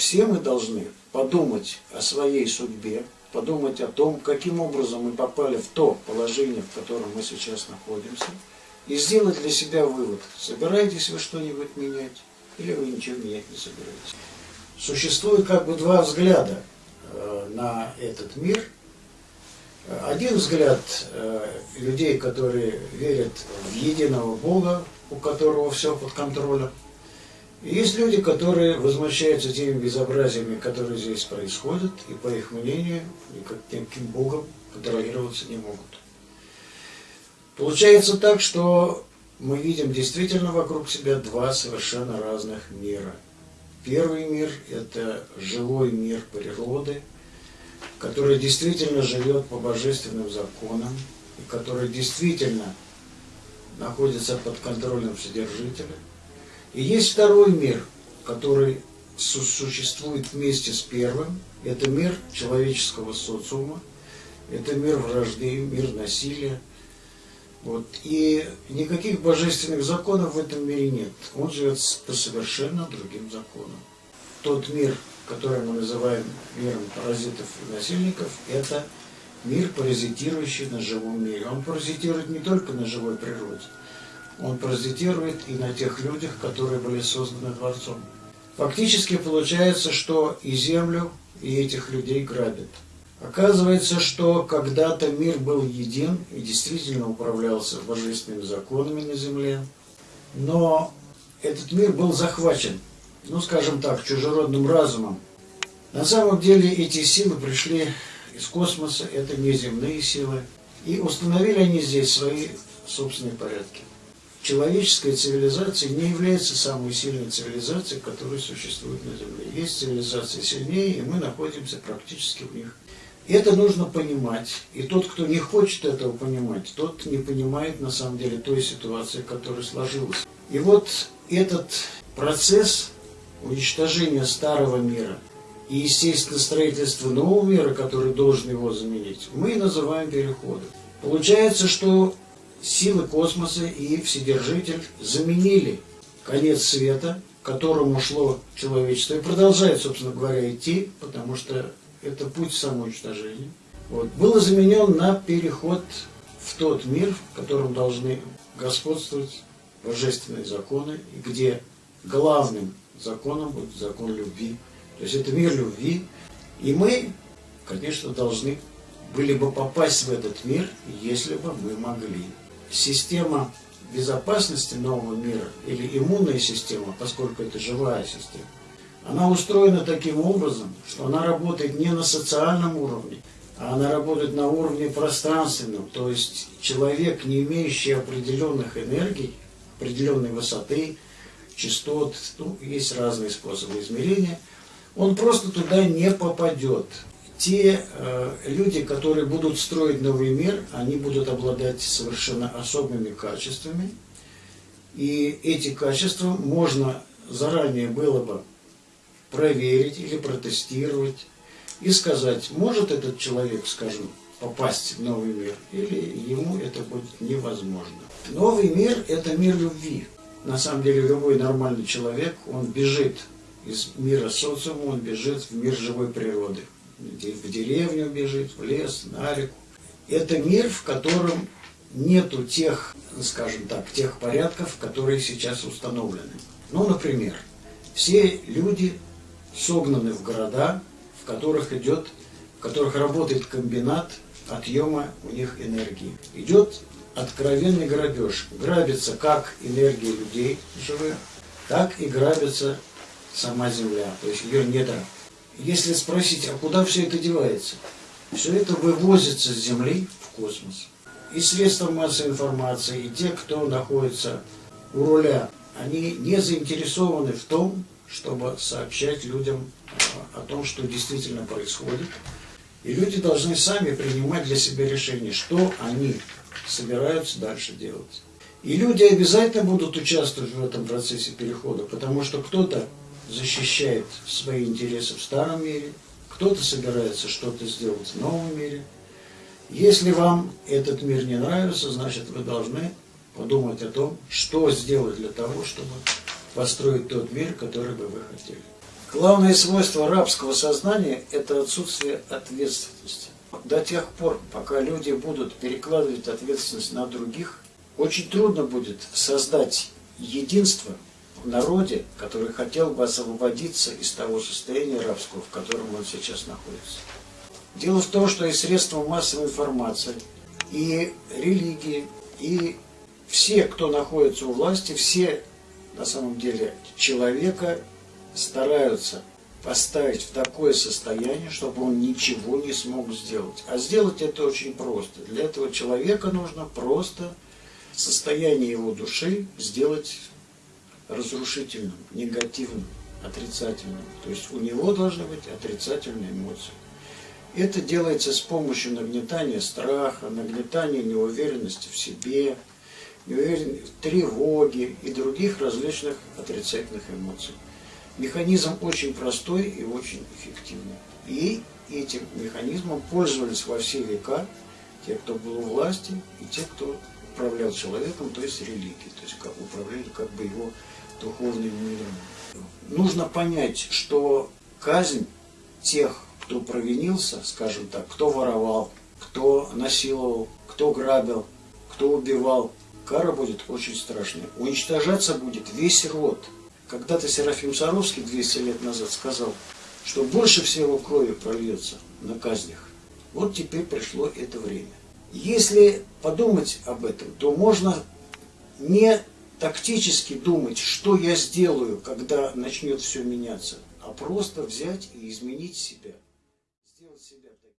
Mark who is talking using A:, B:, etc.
A: все мы должны подумать о своей судьбе, подумать о том, каким образом мы попали в то положение, в котором мы сейчас находимся, и сделать для себя вывод, собираетесь вы что-нибудь менять, или вы ничего менять не собираетесь. Существует как бы два взгляда э, на этот мир. Один взгляд э, людей, которые верят в единого Бога, у которого все под контролем. Есть люди, которые возмущаются теми безобразиями, которые здесь происходят, и по их мнению, никаким Богом контролироваться не могут. Получается так, что мы видим действительно вокруг себя два совершенно разных мира. Первый мир – это живой мир природы, который действительно живет по божественным законам, и который действительно находится под контролем Вседержителя. И есть второй мир, который существует вместе с первым. Это мир человеческого социума, это мир вражды, мир насилия, вот. И никаких божественных законов в этом мире нет. Он живет по совершенно другим законам. Тот мир, который мы называем миром паразитов и насильников, это мир, паразитирующий на живом мире. Он паразитирует не только на живой природе, он паразитирует и на тех людях, которые были созданы Творцом. Фактически получается, что и землю, и этих людей грабят. Оказывается, что когда-то мир был един и действительно управлялся божественными законами на земле, но этот мир был захвачен, ну скажем так, чужеродным разумом. На самом деле эти силы пришли из космоса, это неземные силы, и установили они здесь свои собственные порядки. Человеческая цивилизация не является самой сильной цивилизацией, которая существует на Земле. Есть цивилизации сильнее, и мы находимся практически в них. Это нужно понимать. И тот, кто не хочет этого понимать, тот не понимает на самом деле той ситуации, которая сложилась. И вот этот процесс уничтожения старого мира и, естественно, строительства нового мира, который должен его заменить, мы называем переходом. Получается, что силы космоса и Вседержитель заменили конец света, к которому шло человечество, и продолжает, собственно говоря, идти, потому что это путь самоуничтожения, вот, был заменен на переход в тот мир, в котором должны господствовать божественные законы, и где главным законом будет закон любви. То есть это мир любви. И мы, конечно, должны были бы попасть в этот мир, если бы мы могли. Система безопасности нового мира или иммунная система, поскольку это живая система, она устроена таким образом, что она работает не на социальном уровне, а она работает на уровне пространственном. То есть человек, не имеющий определенных энергий, определенной высоты, частот, ну, есть разные способы измерения, он просто туда не попадет. Те э, люди, которые будут строить новый мир, они будут обладать совершенно особыми качествами. И эти качества можно заранее было бы проверить или протестировать и сказать, может этот человек, скажем, попасть в новый мир, или ему это будет невозможно. Новый мир – это мир любви. На самом деле любой нормальный человек, он бежит из мира социума, он бежит в мир живой природы. В деревню бежит, в лес, на реку. Это мир, в котором нету тех, скажем так, тех порядков, которые сейчас установлены. Ну, например, все люди согнаны в города, в которых идет, в которых работает комбинат отъема у них энергии. Идет откровенный грабеж. Грабится как энергия людей живых, так и грабится сама Земля, то есть ее недра. Если спросить, а куда все это девается? Все это вывозится с Земли в космос. И средства массовой информации, и те, кто находится у руля, они не заинтересованы в том, чтобы сообщать людям а, о том, что действительно происходит. И люди должны сами принимать для себя решение, что они собираются дальше делать. И люди обязательно будут участвовать в этом процессе перехода, потому что кто-то защищает свои интересы в старом мире, кто-то собирается что-то сделать в новом мире. Если вам этот мир не нравится, значит вы должны подумать о том, что сделать для того, чтобы построить тот мир, который бы вы хотели. Главное свойство рабского сознания – это отсутствие ответственности. До тех пор, пока люди будут перекладывать ответственность на других, очень трудно будет создать единство в народе, который хотел бы освободиться из того состояния рабского, в котором он сейчас находится. Дело в том, что и средства массовой информации, и религии, и все, кто находится у власти, все на самом деле человека стараются поставить в такое состояние, чтобы он ничего не смог сделать. А сделать это очень просто. Для этого человека нужно просто состояние его души сделать разрушительным, негативным, отрицательным. То есть у него должны быть отрицательные эмоции. Это делается с помощью нагнетания страха, нагнетания неуверенности в себе, тревоги и других различных отрицательных эмоций. Механизм очень простой и очень эффективный. И этим механизмом пользовались во все века те, кто был у власти, и те, кто управлял человеком, то есть религией, то есть как управляли как бы его духовным миром. Нужно понять, что казнь тех, кто провинился, скажем так, кто воровал, кто насиловал, кто грабил, кто убивал, кара будет очень страшная. Уничтожаться будет весь род. Когда-то Серафим Саровский 200 лет назад сказал, что больше всего крови прольется на казнях. Вот теперь пришло это время. Если подумать об этом, то можно не тактически думать, что я сделаю, когда начнет все меняться, а просто взять и изменить себя.